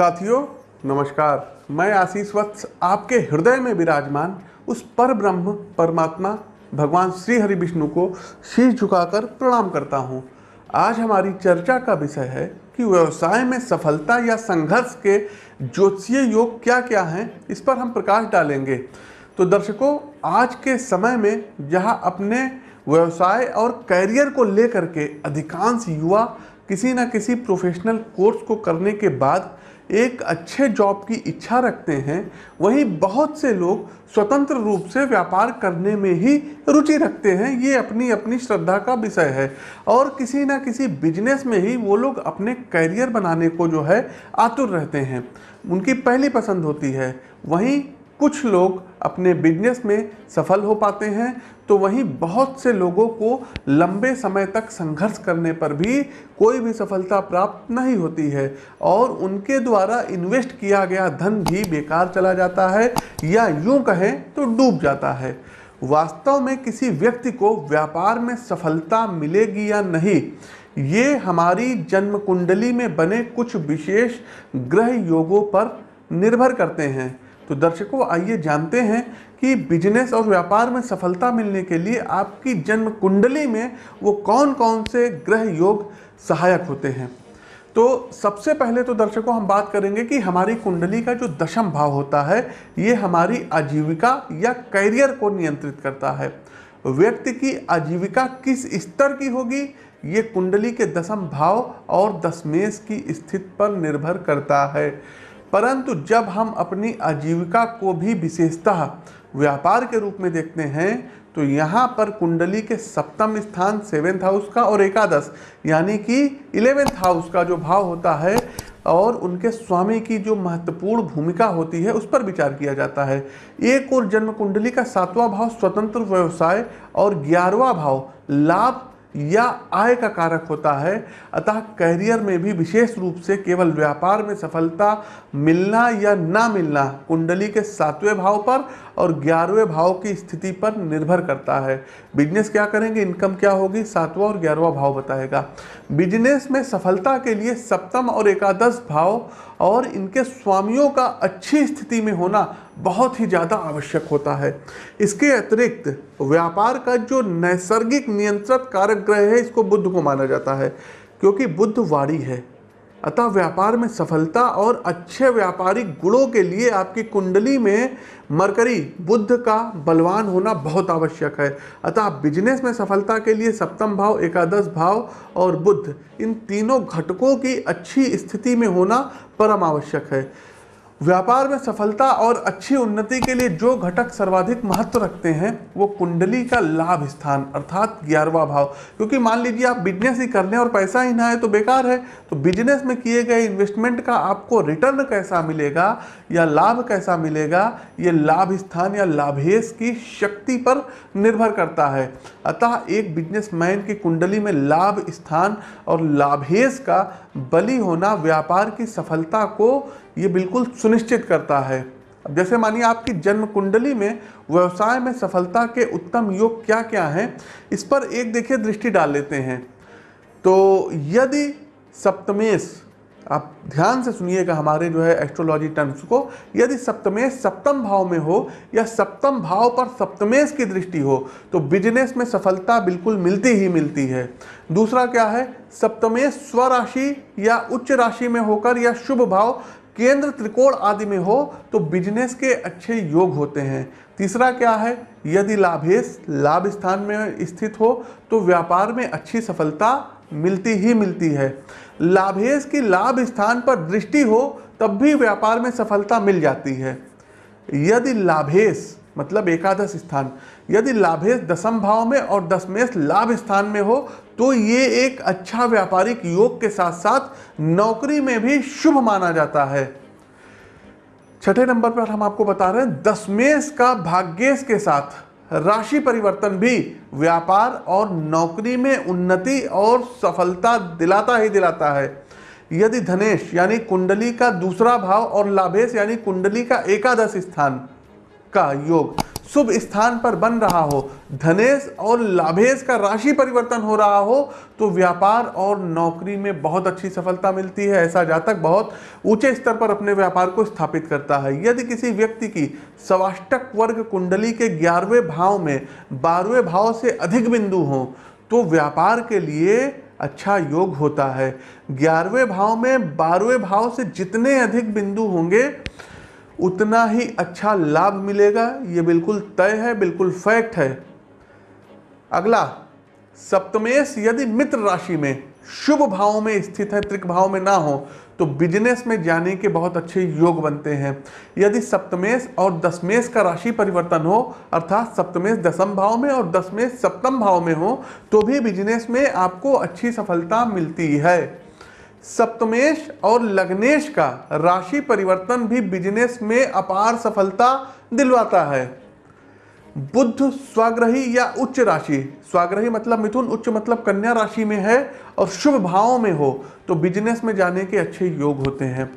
साथियों, नमस्कार। मैं आशीष वत्स, आपके हृदय में विराजमान उस पर ब्रह्म परमात्मा, भगवान श्री हरि विष्णु को शीश झुकाकर प्रणाम करता हूँ। आज हमारी चर्चा का विषय है कि व्यवसाय में सफलता या संघर्ष के ज्योतिषीय योग क्या क्या हैं, इस पर हम प्रकाश डालेंगे। तो दर्शकों, आज के समय में जहाँ अपने व्यवसाय और कैरियर को लेकर के अधिकांश युवा किसी न किसी प्रोफेशनल कोर्स को करने के बाद एक अच्छे जॉब की इच्छा रखते हैं, वहीं बहुत से लोग स्वतंत्र रूप से व्यापार करने में ही रुचि रखते हैं। ये अपनी अपनी श्रद्धा का विषय है। और किसी ना किसी बिज़नेस में ही वो लोग अपने करियर बनाने को जो है आतुर रहते हैं। उनकी पहली पसंद होती है, वहीं कुछ लोग अपने बिज़नेस में सफल हो पाते हैं तो वहीं बहुत से लोगों को लंबे समय तक संघर्ष करने पर भी कोई भी सफलता प्राप्त नहीं होती है और उनके द्वारा इन्वेस्ट किया गया धन भी बेकार चला जाता है या यूँ कहें तो डूब जाता है। वास्तव में किसी व्यक्ति को व्यापार में सफलता मिलेगी या नहीं, ये हमारी जन्म कुंडली में बने कुछ विशेष ग्रह योगों पर निर्भर करते हैं। तो दर्शकों, आइए जानते हैं कि बिज़नेस और व्यापार में सफलता मिलने के लिए आपकी जन्म कुंडली में वो कौन कौन से ग्रह योग सहायक होते हैं। तो सबसे पहले तो दर्शकों, हम बात करेंगे कि हमारी कुंडली का जो दशम भाव होता है, ये हमारी आजीविका या करियर को नियंत्रित करता है। व्यक्ति की आजीविका किस स्तर की होगी, ये कुंडली के दशम भाव और दशमेश की स्थिति पर निर्भर करता है। परंतु जब हम अपनी आजीविका को भी विशेषतः व्यापार के रूप में देखते हैं तो यहाँ पर कुंडली के सप्तम स्थान सेवेंथ हाउस का और एकादश, यानी कि इलेवेंथ हाउस का जो भाव होता है और उनके स्वामी की जो महत्वपूर्ण भूमिका होती है, उस पर विचार किया जाता है। एक और जन्म कुंडली का सातवां भाव, स्वतंत्र व्यवसाय और ग्यारहवा भाव, लाभ या आय का कारक होता है, अतः कैरियर में भी विशेष रूप से केवल व्यापार में सफलता मिलना या ना मिलना कुंडली के सातवें भाव पर और ग्यारहवें भाव की स्थिति पर निर्भर करता है। बिज़नेस क्या करेंगे? इनकम क्या होगी? सातवां और ग्यारहवा भाव बताएगा। बिज़नेस में सफलता के लिए सप्तम और एकादश भाव और इनके स्वामियों का अच्छी स्थिति में होना बहुत ही ज़्यादा आवश्यक होता है। इसके अतिरिक्त व्यापार का जो नैसर्गिक नियंत्रित कारक ग्रह है, इसको बुद्ध को माना जाता है, क्योंकि बुद्ध वाणी है। अतः व्यापार में सफलता और अच्छे व्यापारिक गुणों के लिए आपकी कुंडली में मरकरी, बुद्ध का बलवान होना बहुत आवश्यक है। अतः आप बिज़नेस में सफलता के लिए सप्तम भाव, एकादश भाव और बुद्ध, इन तीनों घटकों की अच्छी स्थिति में होना परम आवश्यक है। व्यापार में सफलता और अच्छी उन्नति के लिए जो घटक सर्वाधिक महत्व रखते हैं, वो कुंडली का लाभ स्थान, अर्थात ग्यारहवा भाव। क्योंकि मान लीजिए आप बिज़नेस ही कर लें और पैसा ही ना आए तो बेकार है। तो बिज़नेस में किए गए इन्वेस्टमेंट का आपको रिटर्न कैसा मिलेगा, या लाभ कैसा मिलेगा, ये लाभ स्थान या लाभेश की शक्ति पर निर्भर करता है। अतः एक बिजनेसमैन की कुंडली में लाभ स्थान और लाभेश का बली होना, व्यापार की सफलता को ये बिल्कुल सुनिश्चित करता है। अब जैसे मानिए आपकी जन्म कुंडली में व्यवसाय में सफलता के उत्तम योग क्या क्या हैं, इस पर एक देखिए दृष्टि डाल लेते हैं। तो यदि सप्तमेश, आप ध्यान से सुनिएगा हमारे जो है एस्ट्रोलॉजी टर्म्स को, यदि सप्तमेश सप्तम भाव में हो या सप्तम भाव पर सप्तमेश की दृष्टि हो तो बिज़नेस में सफलता बिल्कुल मिलती ही मिलती है। दूसरा क्या है, सप्तमेश स्वराशि या उच्च राशि में होकर या शुभ भाव केंद्र त्रिकोण आदि में हो तो बिज़नेस के अच्छे योग होते हैं। तीसरा क्या है? यदि लाभेश लाभ स्थान में स्थित हो तो व्यापार में अच्छी सफलता मिलती ही मिलती है। लाभेश की लाभ स्थान पर दृष्टि हो, तब भी व्यापार में सफलता मिल जाती है। यदि लाभेश मतलब एकादश स्थान। यदि लाभेश दसम भाव में और दशमेश लाभ स्थान में हो तो ये एक अच्छा व्यापारिक योग के साथ साथ नौकरी में भी शुभ माना जाता है। छठे नंबर पर हम आपको बता रहे हैं, दशमेश का भाग्येश के साथ राशि परिवर्तन भी व्यापार और नौकरी में उन्नति और सफलता दिलाता ही दिलाता है। यदि धनेश यानी कुंडली का दूसरा भाव और लाभेश यानी कुंडली का एकादश स्थान का योग। शुभ स्थान पर बन रहा हो, धनेश और लाभेश का राशि परिवर्तन हो रहा हो तो व्यापार और नौकरी में बहुत अच्छी सफलता मिलती है। ऐसा जातक बहुत ऊँचे स्तर पर अपने व्यापार को स्थापित करता है। यदि किसी व्यक्ति की सवाष्टक वर्ग कुंडली के ग्यारहवें भाव में बारहवें भाव से अधिक बिंदु हो तो व्यापार के लिए अच्छा योग होता है। ग्यारहवें भाव में बारहवें भाव से जितने अधिक बिंदु होंगे उतना ही अच्छा लाभ मिलेगा, ये बिल्कुल तय है, बिल्कुल फैक्ट है। अगला, सप्तमेश यदि मित्र राशि में शुभ भाव में स्थित है, त्रिक भाव में ना हो तो बिज़नेस में जाने के बहुत अच्छे योग बनते हैं। यदि सप्तमेश और दसमेश का राशि परिवर्तन हो, अर्थात सप्तमेश दसम भाव में और दसमेश सप्तम भाव में हो तो भी बिज़नेस में आपको अच्छी सफलता मिलती है। सप्तमेश और लग्नेश का राशि परिवर्तन भी बिज़नेस में अपार सफलता दिलवाता है। बुद्ध स्वाग्रही या उच्च राशि। स्वाग्रही मतलब मिथुन, उच्च मतलब कन्या राशि में है और शुभ भावों में हो तो बिज़नेस में जाने के अच्छे योग होते हैं।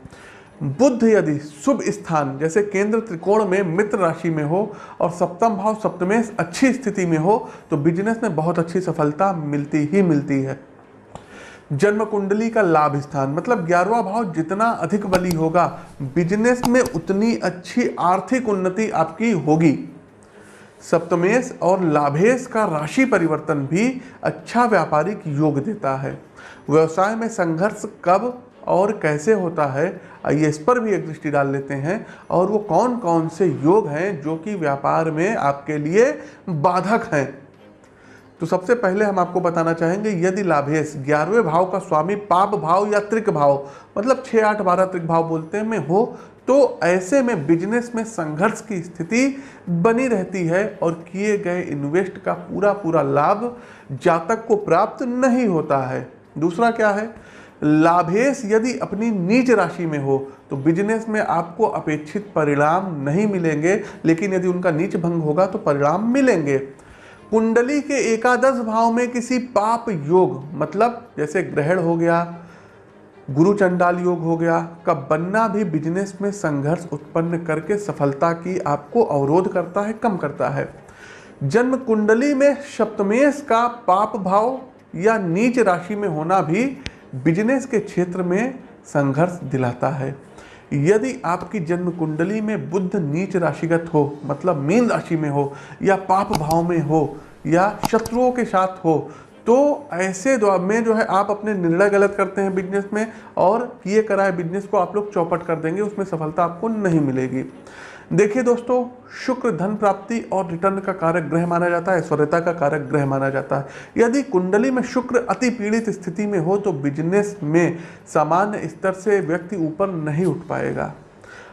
बुद्ध यदि शुभ स्थान, जैसे केंद्र त्रिकोण में मित्र राशि में हो और सप्तम भाव सप्तमेश अच्छी स्थिति में हो तो बिज़नेस में बहुत अच्छी सफलता मिलती ही मिलती है। जन्म कुंडली का लाभ स्थान। मतलब ग्यारहवा भाव, जितना अधिक बली होगा बिज़नेस में उतनी अच्छी आर्थिक उन्नति आपकी होगी। सप्तमेश और लाभेश का राशि परिवर्तन भी अच्छा व्यापारिक योग देता है। व्यवसाय में संघर्ष कब और कैसे होता है, आइए इस पर भी एक दृष्टि डाल लेते हैं। और वो कौन कौन से योग हैं जो कि व्यापार में आपके लिए बाधक हैं? तो सबसे पहले हम आपको बताना चाहेंगे, यदि लाभेश ग्यारहवें भाव का स्वामी पाप भाव या त्रिक भाव मतलब छः आठ बारह त्रिक भाव बोलते हैं, में हो तो ऐसे में बिज़नेस में संघर्ष की स्थिति बनी रहती है और किए गए इन्वेस्ट का पूरा पूरा लाभ जातक को प्राप्त नहीं होता है। दूसरा क्या है? लाभेश यदि अपनी नीच राशि में हो तो बिज़नेस में आपको अपेक्षित परिणाम नहीं मिलेंगे, लेकिन यदि उनका नीच भंग होगा तो परिणाम मिलेंगे। कुंडली के एकादश भाव में किसी पाप योग मतलब जैसे ग्रहण हो गया, गुरु चंडाल योग हो गया, का बनना भी बिज़नेस में संघर्ष उत्पन्न करके सफलता की आपको अवरोध करता है, कम करता है। जन्म कुंडली में सप्तमेश का पाप भाव या नीच राशि में होना भी बिज़नेस के क्षेत्र में संघर्ष दिलाता है। यदि आपकी जन्म कुंडली में बुद्ध नीच राशिगत हो मतलब मीन राशि में हो, या पाप भाव में हो, या शत्रुओं के साथ हो तो ऐसे में जो है आप अपने निर्णय गलत करते हैं बिज़नेस में और किए कराए बिज़नेस को आप लोग चौपट कर देंगे, उसमें सफलता आपको नहीं मिलेगी। देखिए दोस्तों, शुक्र धन प्राप्ति और रिटर्न का कारक ग्रह माना जाता है स्वरता का कारक ग्रह माना जाता है। यदि कुंडली में शुक्र अति पीड़ित स्थिति में हो तो बिज़नेस में सामान्य स्तर से व्यक्ति ऊपर नहीं उठ पाएगा।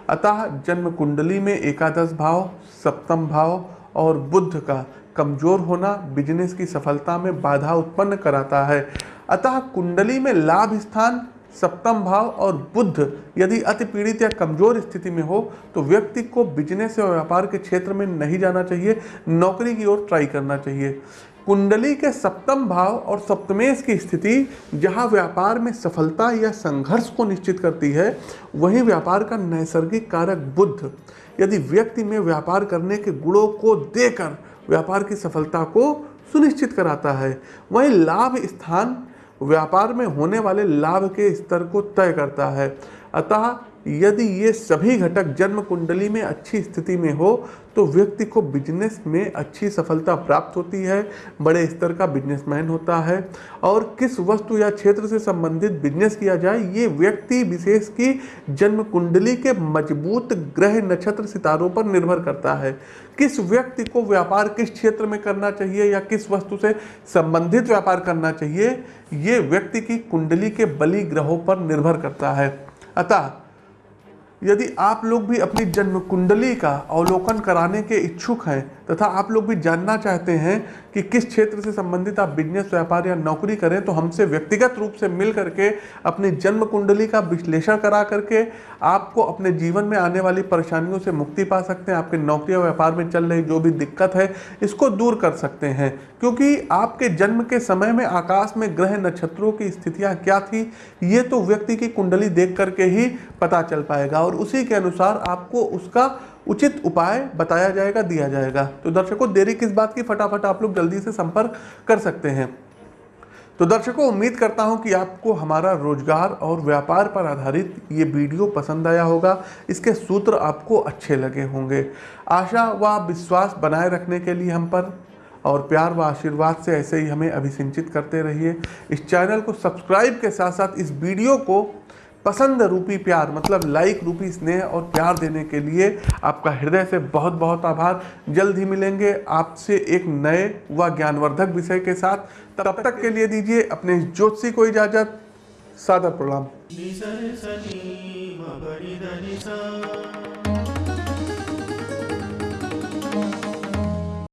अतः जन्म कुंडली में एकादश भाव, सप्तम भाव और बुद्ध का कमज़ोर होना बिज़नेस की सफलता में बाधा उत्पन्न कराता है। अतः कुंडली में लाभ स्थान सप्तम भाव और बुद्ध यदि अति पीड़ित या कमज़ोर स्थिति में हो तो व्यक्ति को बिज़नेस या व्यापार के क्षेत्र में नहीं जाना चाहिए, नौकरी की ओर ट्राई करना चाहिए। कुंडली के सप्तम भाव और सप्तमेश की स्थिति, जहाँ व्यापार में सफलता या संघर्ष को निश्चित करती है, वहीं व्यापार का नैसर्गिक कारक बुद्ध। यदि व्यक्ति में व्यापार करने के गुणों को देकर व्यापार की सफलता को सुनिश्चित कराता है, वहीं लाभ स्थान व्यापार में होने वाले लाभ के स्तर को तय करता है। अतः यदि ये सभी घटक जन्म कुंडली में अच्छी स्थिति में हो तो व्यक्ति को बिज़नेस में अच्छी सफलता प्राप्त होती है, बड़े स्तर का बिजनेसमैन होता है। और किस वस्तु या क्षेत्र से संबंधित बिज़नेस किया जाए, ये व्यक्ति विशेष की जन्म कुंडली के मज़बूत ग्रह नक्षत्र सितारों पर निर्भर करता है। किस व्यक्ति को व्यापार किस क्षेत्र में करना चाहिए या किस वस्तु से संबंधित व्यापार करना चाहिए, ये व्यक्ति की कुंडली के बली ग्रहों पर निर्भर करता है। अतः यदि आप लोग भी अपनी जन्म कुंडली का अवलोकन कराने के इच्छुक हैं तथा आप लोग भी जानना चाहते हैं कि किस क्षेत्र से संबंधित आप बिज़नेस व्यापार या नौकरी करें तो हमसे व्यक्तिगत रूप से मिल करके, अपनी जन्म कुंडली का विश्लेषण करा करके, आपको अपने जीवन में आने वाली परेशानियों से मुक्ति पा सकते हैं। आपके नौकरी या व्यापार में चल रही जो भी दिक्कत है, इसको दूर कर सकते हैं। क्योंकि आपके जन्म के समय में आकाश में ग्रह नक्षत्रों की स्थितियाँ क्या थी, ये तो व्यक्ति की कुंडली देख करके ही पता चल पाएगा। और उसी के अनुसार आपको उसका उचित उपाय बताया जाएगा, दिया जाएगा। तो दर्शकों, देरी किस बात की? फटाफट आप लोग जल्दी से संपर्क कर सकते हैं। तो दर्शकों, उम्मीद करता हूँ कि आपको हमारा रोज़गार और व्यापार पर आधारित ये वीडियो पसंद आया होगा। इसके सूत्र आपको अच्छे लगे होंगे। आशा व विश्वास बनाए रखने के लिए हम पर और प्यार व आशीर्वाद से ऐसे ही हमें अभिसिंचित करते रहिए। इस चैनल को सब्सक्राइब के साथ साथ इस वीडियो को पसंद रूपी प्यार मतलब लाइक रूपी स्नेह और प्यार देने के लिए आपका हृदय से बहुत बहुत आभार। जल्द ही मिलेंगे आपसे एक नए व ज्ञानवर्धक विषय के साथ। तब तक के लिए दीजिए अपने ज्योतिषी को इजाज़त। सादर प्रणाम।